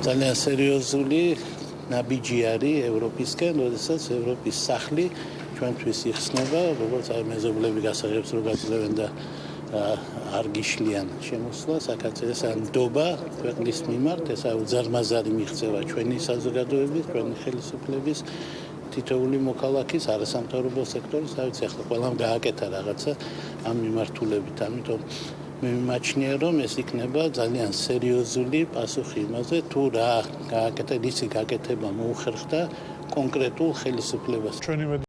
ძალიან სერიოზული ნაბიჯი არის ევროპისკენ, როდესაც ევროპის სახლი ჩვენთვის იხსნება, როგორც აი მეზობლები გასაღებს რო გაძლევენ და არ გიშლიან შემოსვლა საქართველოს ან დობა ქვეყნის მიმართ, ესა უზარმაზარი მიღწევა ჩვენი საზოგადოების, ჩვენი ხელისუფლების თითოეული მოქალაქის არასამთავრობო სექტორის, რაც ახლა ყველამ გააკეთა რაღაცა ამ მიმართულებით, ამიტომ მე მიმაჩნია რომ ეს იქნება ძალიან სერიოზული პასუხი იმაზე თუ რა გააკეთა, ისი გაკეთება მოუხერხდა კონკრეტულ ხელისუფლებას. ჩვენი